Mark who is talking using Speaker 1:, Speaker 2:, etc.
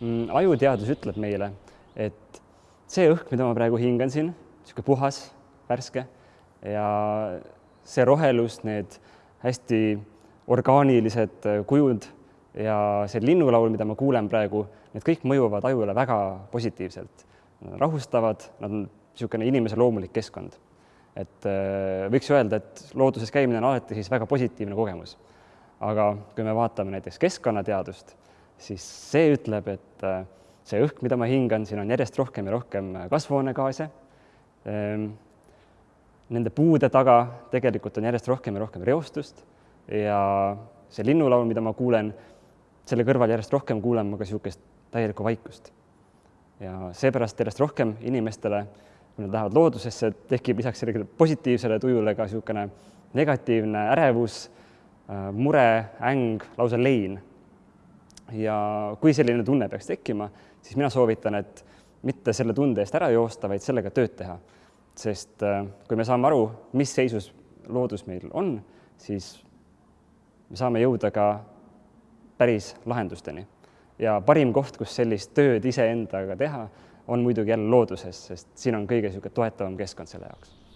Speaker 1: mm, ajuteadus ütleb meile, et see õhk, mida ma praegu hingan siin, niisugune puhas, värske ja see rohelus, need hästi orgaanilised kujud ja see linnulaul, mida ma kuulen praegu, need kõik mõjuvad ajule väga positiivselt. rahustavad, nad on niisugune inimese loomulik keskkond. et äh, võiks öelda, et looduses käimine on alati siis väga positiivne kogemus. aga kui me vaatame näiteks keskkonnateadust, siis see ütleb, et äh, see õhk, mida ma hingan, siin on järjest rohkem ja rohkem kasvuhoonegaase. Ehm, nende puude taga tegelikult on järjest rohkem ja rohkem reostust ja see linnulaul, mida ma kuulen, selle kõrval järjest rohkem kuulen ma ka niisugust täielikku vaikust. ja seepärast järjest rohkem inimestele, kui nad lähevad loodusesse, tekib lisaks sellele positiivsele tujule ka niisugune negatiivne ärevus, äh, mure, äng, lausa lein. Ja kui selline tunne peaks tekkima, siis mina soovitan, et mitte selle tunde eest ära joosta, vaid sellega tööd teha. sest äh, kui me saame aru, mis seisus loodus meil on, siis me saame jõuda ka päris lahendusteni. ja parim koht, kus sellist tööd iseendaga teha, on muidugi jälle looduses, sest siin on kõige niisugune toetavam keskkond selle jaoks